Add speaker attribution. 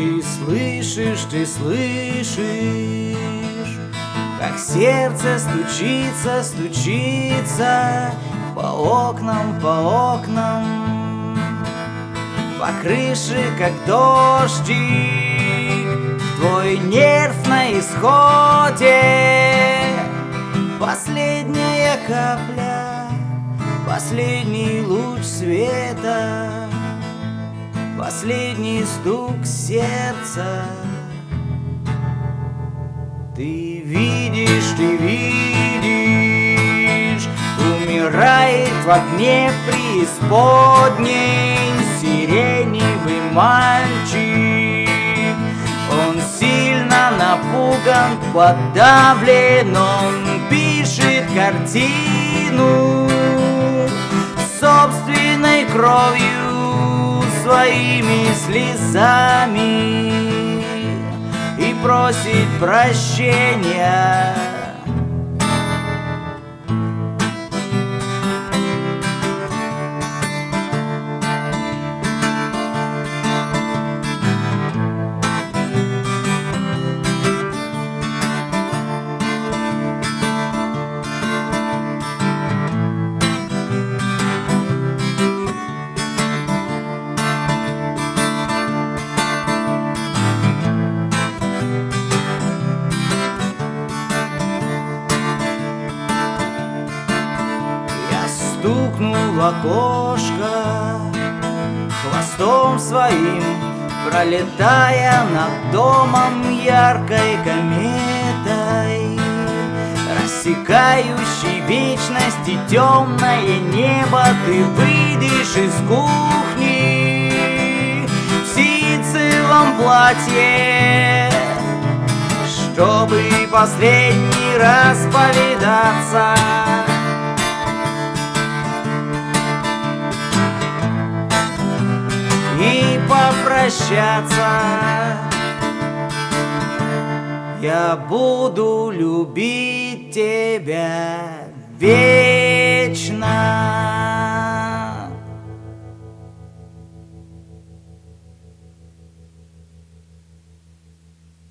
Speaker 1: Ты слышишь, ты слышишь, как сердце стучится, стучится по окнам, по окнам, по крыше, как дождик. Твой нерв на исходе, последняя капля, последний луч света. Последний стук сердца. Ты видишь, ты видишь Умирает в огне преисподней Сиреневый мальчик. Он сильно напуган, подавлен Он пишет картину Собственной кровью своими слезами и просит прощения. Стукнул в окошко Хвостом своим пролетая над домом яркой кометой Рассекающий вечности темное небо Ты выйдешь из кухни В ситцевом платье Чтобы последний раз повидаться и попрощаться. Я буду любить тебя вечно.